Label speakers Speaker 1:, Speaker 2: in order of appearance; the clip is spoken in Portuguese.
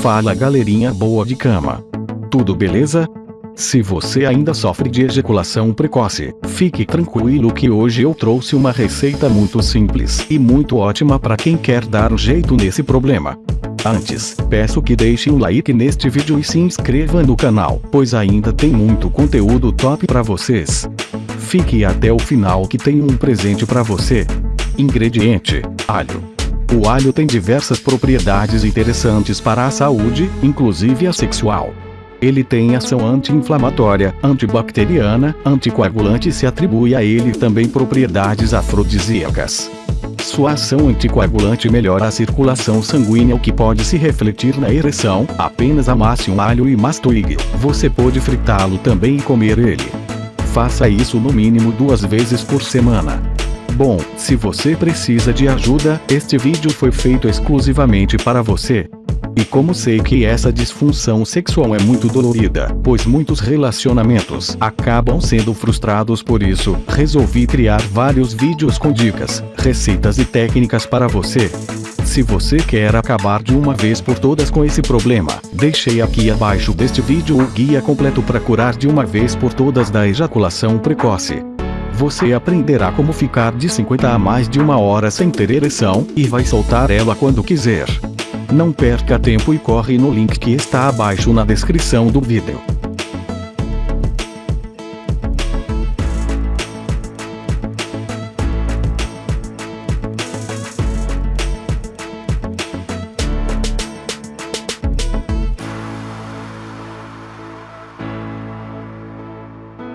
Speaker 1: Fala galerinha boa de cama. Tudo beleza? Se você ainda sofre de ejaculação precoce, fique tranquilo que hoje eu trouxe uma receita muito simples e muito ótima para quem quer dar um jeito nesse problema. Antes, peço que deixe um like neste vídeo e se inscreva no canal, pois ainda tem muito conteúdo top para vocês. Fique até o final que tem um presente para você. Ingrediente: alho. O alho tem diversas propriedades interessantes para a saúde, inclusive a sexual. Ele tem ação anti-inflamatória, antibacteriana, anticoagulante e se atribui a ele também propriedades afrodisíacas. Sua ação anticoagulante melhora a circulação sanguínea o que pode se refletir na ereção, apenas amasse um alho e mastigue. Você pode fritá-lo também e comer ele. Faça isso no mínimo duas vezes por semana. Bom, se você precisa de ajuda, este vídeo foi feito exclusivamente para você. E como sei que essa disfunção sexual é muito dolorida, pois muitos relacionamentos acabam sendo frustrados por isso, resolvi criar vários vídeos com dicas, receitas e técnicas para você. Se você quer acabar de uma vez por todas com esse problema, deixei aqui abaixo deste vídeo o guia completo para curar de uma vez por todas da ejaculação precoce. Você aprenderá como ficar de 50 a mais de uma hora sem ter ereção, e vai soltar ela quando quiser. Não perca tempo e corre no link que está abaixo na descrição do vídeo.